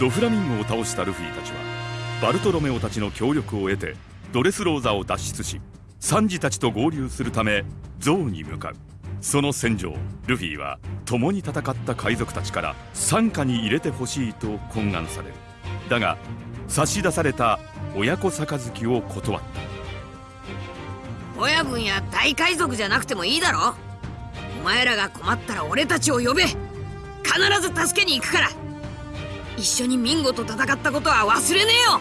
ドフラミンゴを倒したルフィたちはバルトロメオたちの協力を得てドレスローザを脱出しサンジたちと合流するためゾウに向かう。その戦場ルフィは共に戦った海賊たちから傘下に入れてほしいと懇願される。だが差し出された親子杯を断った。親分や大海賊じゃなくてもいいだろ。お前らが困ったら俺たちを呼べ。必ず助けに行くから。一緒にミンゴと戦ったことは忘れねえよ。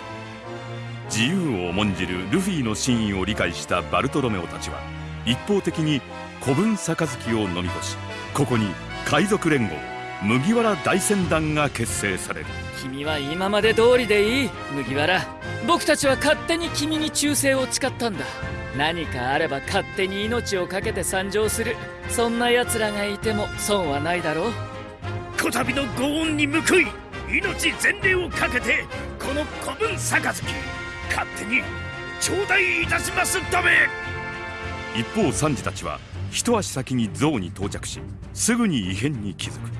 自由を重んじるルフィの真意を理解したバルトロメオたちは一方的に古文杯を飲み干しここに海賊連合麦わら大船団が結成される。君は今まで通りでいい麦わら。僕たちは勝手に君に忠誠を誓ったんだ。何かあれば勝手に命を懸けて参上する。そんな奴らがいても損はないだろう。こたびのご恩に報い命全霊をかけてこの古文杯。勝手に頂戴いたしますため。一方サンジたちは一足先に象に到着しすぐに異変に気づく。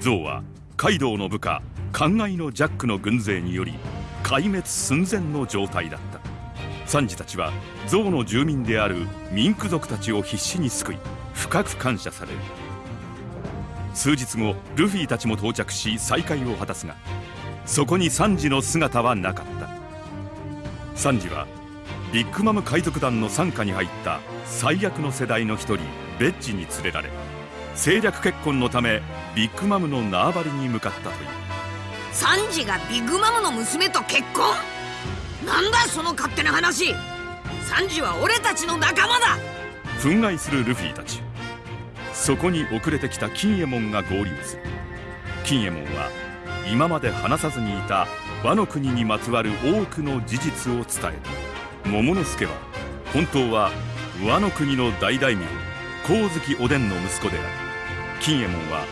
象はカイドウの部下灌漑のジャックの軍勢により壊滅寸前の状態だった。サンジたちは象の住民であるミンク族たちを必死に救い深く感謝される。数日後ルフィたちも到着し再会を果たすがそこにサンジの姿はなかった。サンジはビッグマム海賊団の傘下に入った最悪の世代の一人ベッジに連れられ政略結婚のためビッグマムの縄張りに向かったという。サンジがビッグマムの娘と結婚？なんだその勝手な話。サンジは俺たちの仲間だ。憤慨するルフィたちそこに遅れてきた金右衛門が合流する。金右衛門は今まで話さずにいた和の国にまつわる多くの事実を伝えた。桃之助は本当は和の国の大大名光月おでんの息子である。金右衛門は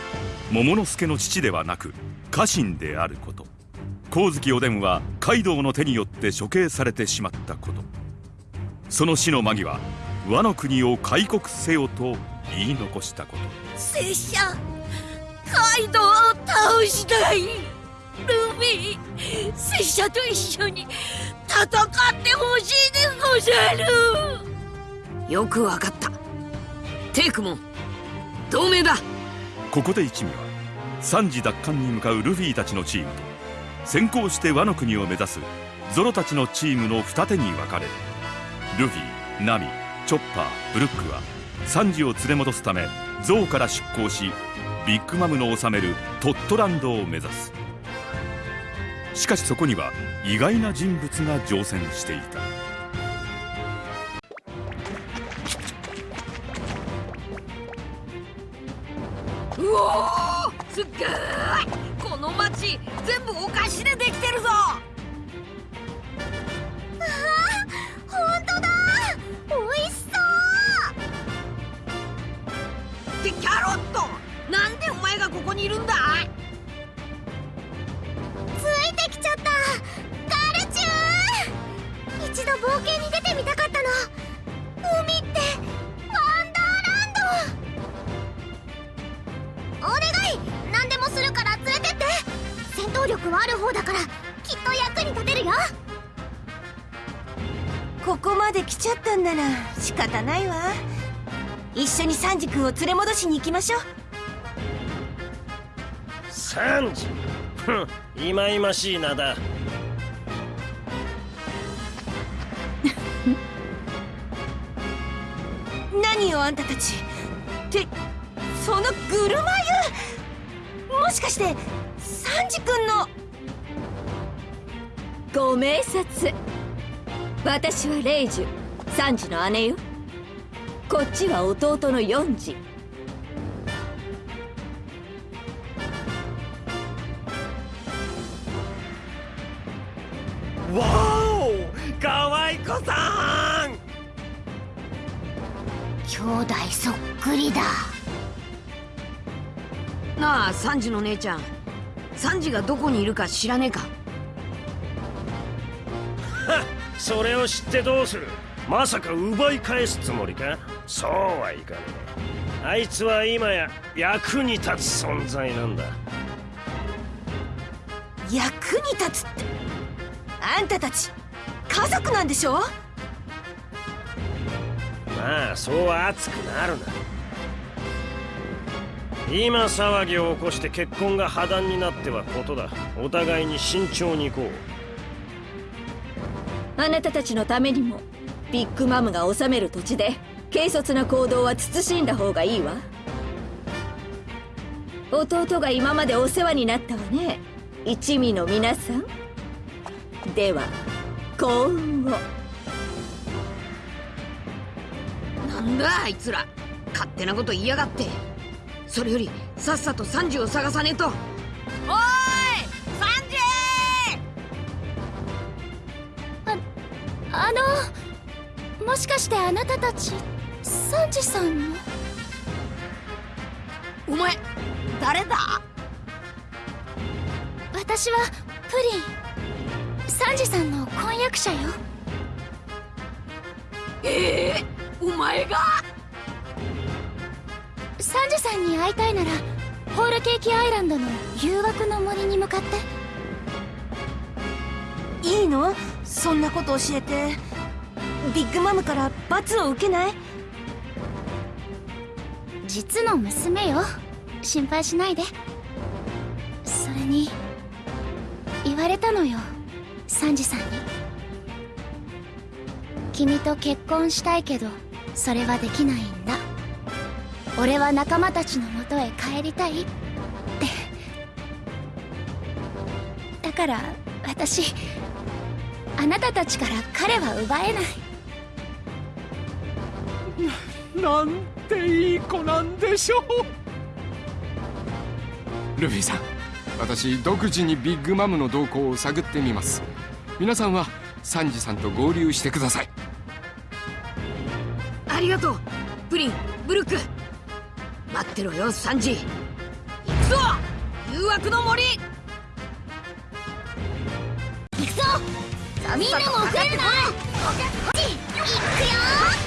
桃之助の父ではなく家臣であること。光月おでんはカイドウの手によって処刑されてしまったこと。その死の間際和の国を開国せよと言い残したこと。拙者カイドウを倒したい。ルフィ拙者と一緒に戦ってほしいでござる。よくわかった。テイクも同盟だ。ここで一味は3時奪還に向かうルフィたちのチームと先行して和の国を目指すゾロたちのチームの二手に分かれる。ルフィナミチョッパーブルックはサンジを連れ戻すためゾウから出港しビッグマムの治めるトットランドを目指す。しかしそこには意外な人物が乗船していた。うおすっごいこの町全部お菓子ででいるんだ。ついてきちゃった。ガルチュー一度冒険に出てみたかったの。海ってワンダーランド。お願い。何でもするから連れてって。戦闘力はある方だからきっと役に立てるよ。ここまで来ちゃったんなら仕方ないわ。一緒にサンジ君を連れ戻しに行きましょう。サンジ。ふんいまいましい名だ。何よあんたたち。ってそのグルマ湯。もしかしてサンジ君の。ご明察。私はレイジュサンジの姉よ。こっちは弟のヨンジ。わおかわい子さん。兄弟そっくりだ。なあサンジの姉ちゃん。サンジがどこにいるか知らねえか。それを知ってどうする。まさか奪い返すつもりか？そうはいかねえ。あいつは今や役に立つ存在なんだ。役に立つって？あんたたち家族なんでしょ？まあそう熱くなるな。今騒ぎを起こして結婚が破談になってはことだ。お互いに慎重に行こう。あなたたちのためにもビッグマムが治める土地で軽率な行動は慎んだ方がいいわ。弟が今までお世話になったわね一味の皆さんでは幸運をなんだあいつら。勝手なこと言いやがって。それよりさっさとサンジを探さねえと。おーいサンジあのもしかしてあなたたちサンジさんの？お前誰だ？私はプリンサンジさんの婚約者よ。ええお前が？サンジさんに会いたいならホールケーキアイランドの誘惑の森に向かって。いいの？そんなこと教えて。ビッグマムから罰を受けない？実の娘よ。心配しないで。それに言われたのよサンジさんに。君と結婚したいけどそれはできないんだ。俺は仲間たちのもとへ帰りたいって。だから私あなたたちから彼は奪えない。なんていい子なんでしょう。ルフィさん私独自にビッグマムの動向を探ってみます皆さんはサンジさんと合流してください。ありがとうプリンブルック。待ってろよサンジ。行くぞ誘惑の森。行くぞみんなも遅れるな。行くよ。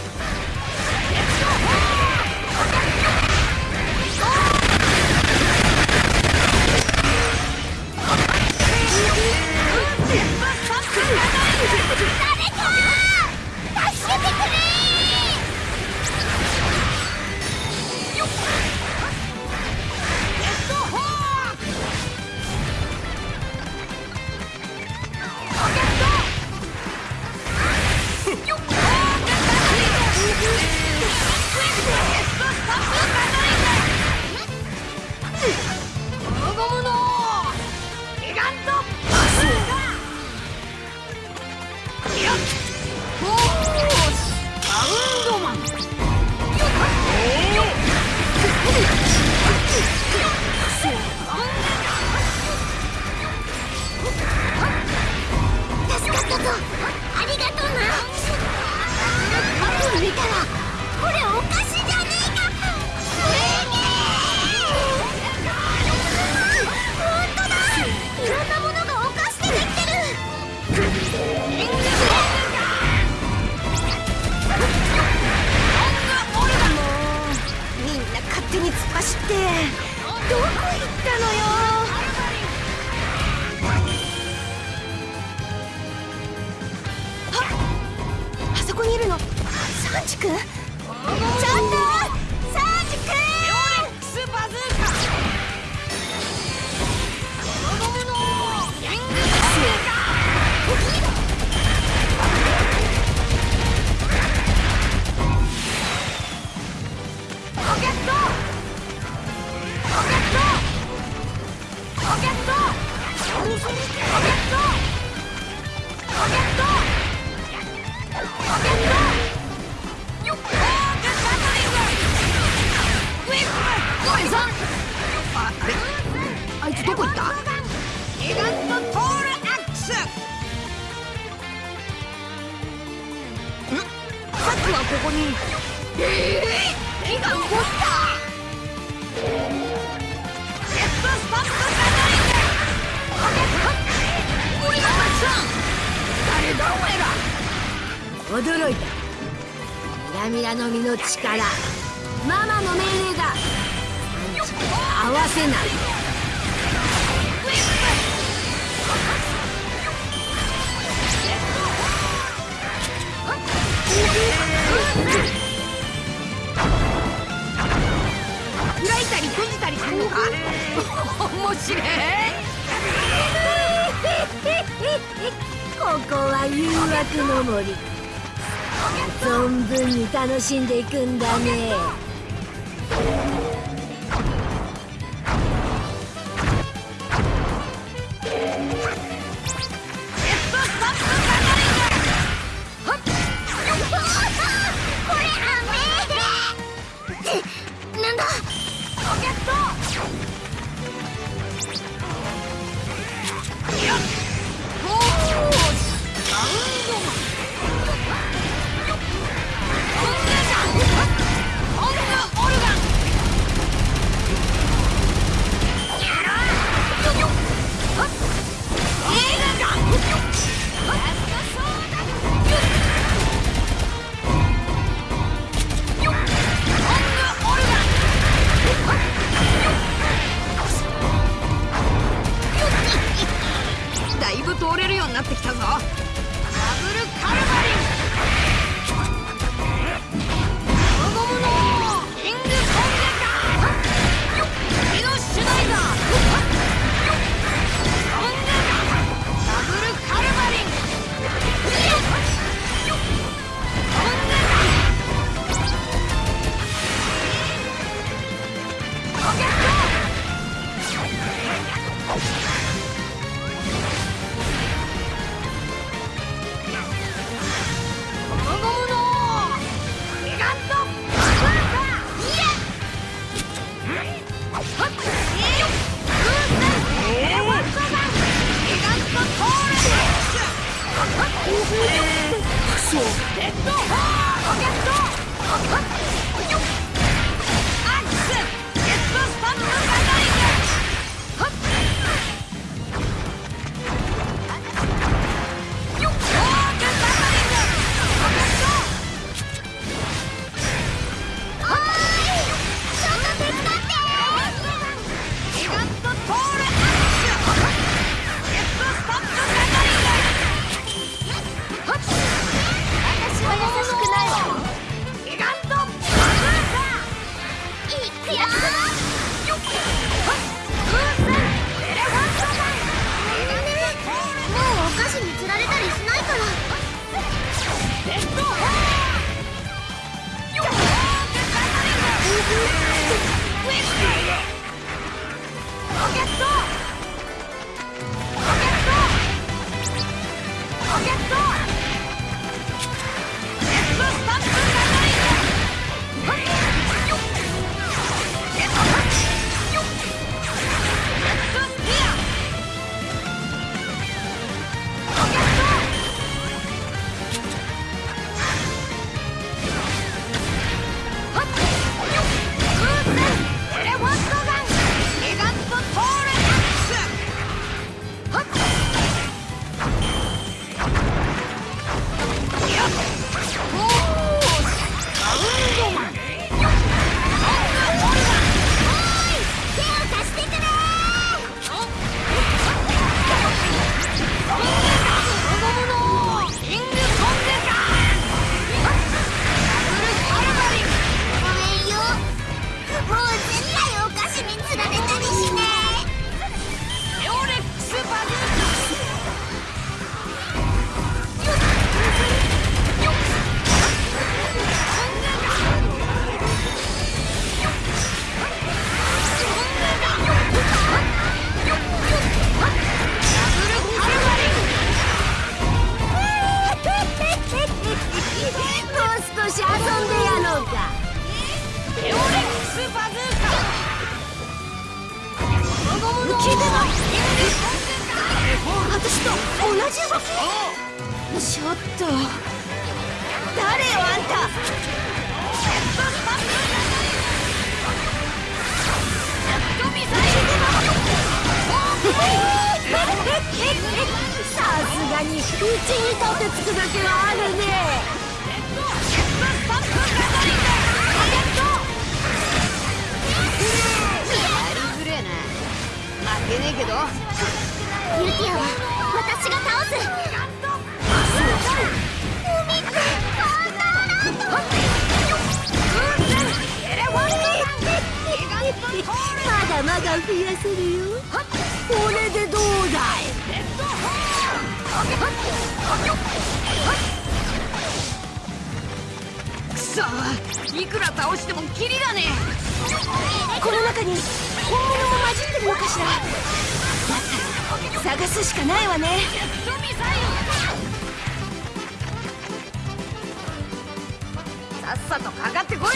Yeah! こにいるの。サンジ君？ちょっここに。ええー、手が動いた。ジェットスタンプガトリングロケット俺が。たくさん誰だお前ら。驚いた。ミラミラの実の力。ママの命令だ。合わせない開いたり閉じたりするのか面白い。ここは誘惑の森存分に楽しんでいくんだねゲットし遊んでやろうか。エオレックスバズーカこの。聞いてと同じ動き。ちょっと。誰よあんた。さすがにうちにとってつくだけはあるね。ねえけどユキヤは私が倒す。まだまだ増やせるよこれでどうだいいくら倒してもキリがねこの中に本物も混じってるのかしら。だったら探すしかないわね。さっさとかかってこい。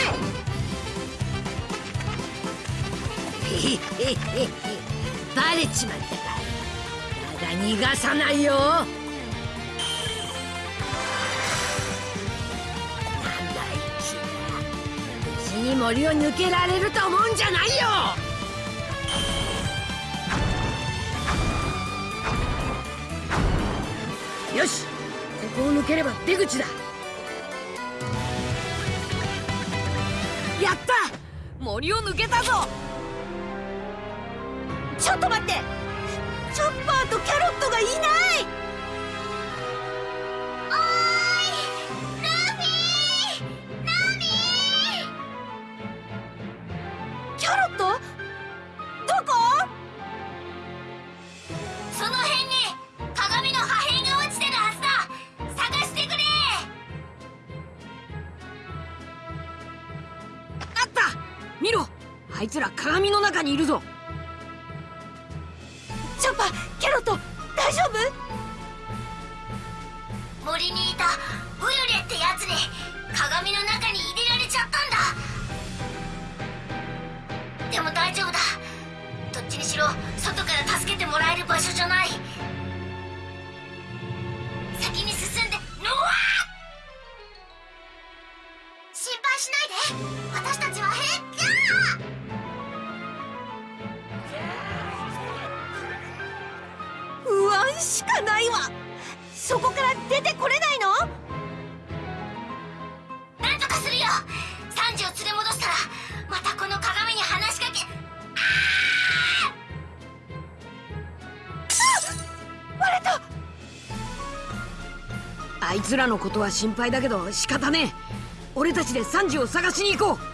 バレちまったか。だが逃がさないよに森を抜けられると思うんじゃないよ。よしここを抜ければ出口だ。やった！森を抜けたぞ。ちょっと待って。チョッパーとキャロットがいない。見ろ。あいつら鏡の中にいるぞ。チョッパーキャロット大丈夫？森にいたウユレってやつに鏡の中に入れられちゃったんだ。でも大丈夫だ。どっちにしろ外から助けてもらえる場所じゃない。先に進んでノワー心配しないでしかないわ。そこから出てこれないの？なんとかするよ。サンジを連れ戻したらまたこの鏡に話しかけバレた！あいつらのことは心配だけど仕方ねえ。俺たちでサンジを探しに行こう